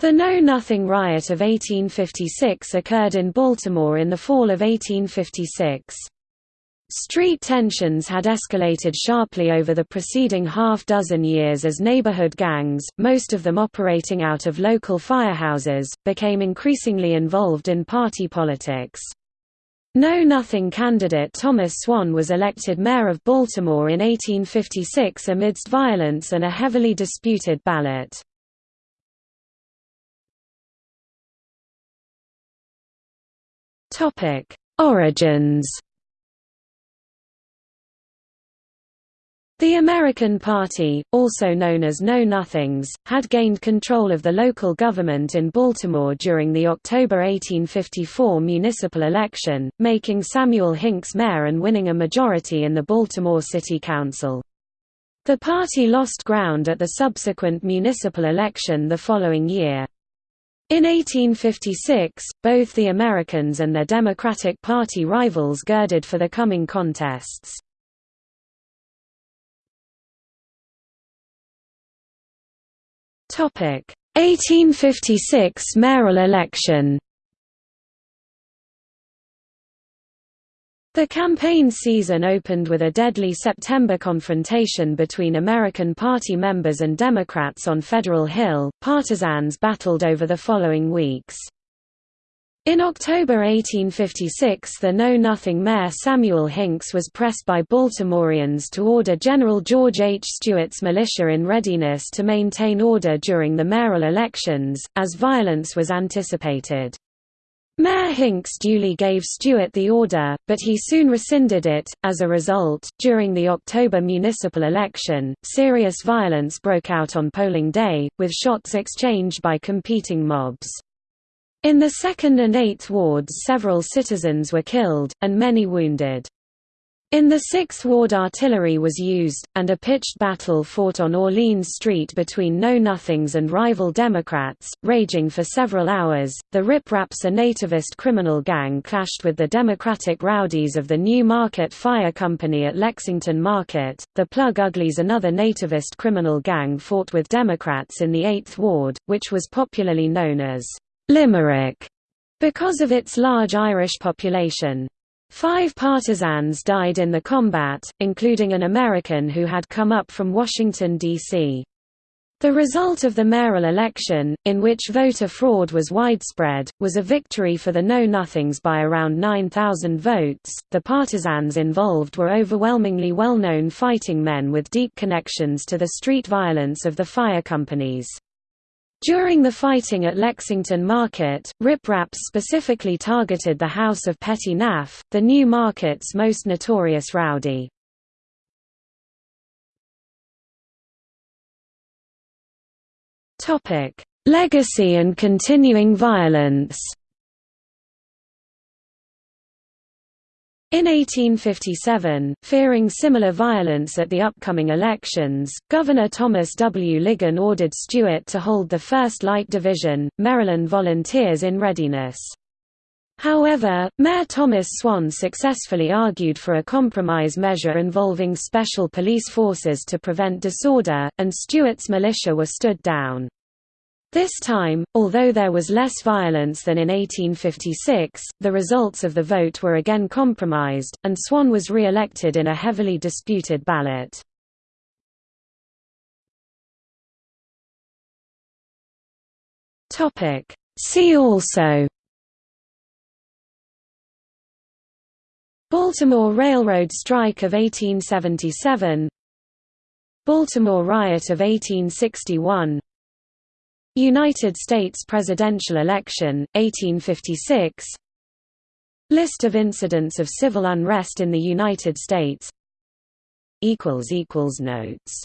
The Know Nothing riot of 1856 occurred in Baltimore in the fall of 1856. Street tensions had escalated sharply over the preceding half-dozen years as neighborhood gangs, most of them operating out of local firehouses, became increasingly involved in party politics. Know Nothing candidate Thomas Swan was elected mayor of Baltimore in 1856 amidst violence and a heavily disputed ballot. Topic: Origins. The American Party, also known as Know Nothings, had gained control of the local government in Baltimore during the October 1854 municipal election, making Samuel Hinks mayor and winning a majority in the Baltimore City Council. The party lost ground at the subsequent municipal election the following year. In 1856, both the Americans and their Democratic Party rivals girded for the coming contests. Topic: 1856 mayoral election. The campaign season opened with a deadly September confrontation between American Party members and Democrats on Federal Hill. Partisans battled over the following weeks. In October 1856 the Know Nothing Mayor Samuel Hinks was pressed by Baltimoreans to order General George H. Steuart's militia in readiness to maintain order during the mayoral elections, as violence was anticipated. Mayor Hinks duly gave Steuart the order, but he soon rescinded it. As a result, during the October municipal election, serious violence broke out on polling day, with shots exchanged by competing mobs. In the 2nd and 8th wards several citizens were killed, and many wounded. In the Sixth Ward artillery was used, and a pitched battle fought on Orleans Street between Know Nothings and rival Democrats, raging for several hours. The Rip Raps, a nativist criminal gang, clashed with the Democratic rowdies of the New Market Fire Company at Lexington Market. The Plug Uglies, another nativist criminal gang, fought with Democrats in the Eighth Ward, which was popularly known as Limerick because of its large Irish population. Five partisans died in the combat, including an American who had come up from Washington, D.C. The result of the mayoral election, in which voter fraud was widespread, was a victory for the Know Nothings by around 9,000 votes. The partisans involved were overwhelmingly well known fighting men with deep connections to the street violence of the fire companies. During the fighting at Lexington Market, Rip Raps specifically targeted the House of Petty Naff, the New Market's most notorious rowdy. Legacy and continuing violence In 1857, fearing similar violence at the upcoming elections, Governor Thomas W. Ligon ordered Steuart to hold the 1st Light Division, Maryland Volunteers in readiness. However, Mayor Thomas Swan successfully argued for a compromise measure involving special police forces to prevent disorder, and Steuart's militia were stood down. This time, although there was less violence than in 1856, the results of the vote were again compromised, and Swan was re-elected in a heavily disputed ballot. See also Baltimore Railroad Strike of 1877 Baltimore Riot of 1861 United States presidential election, 1856 List of incidents of civil unrest in the United States. Notes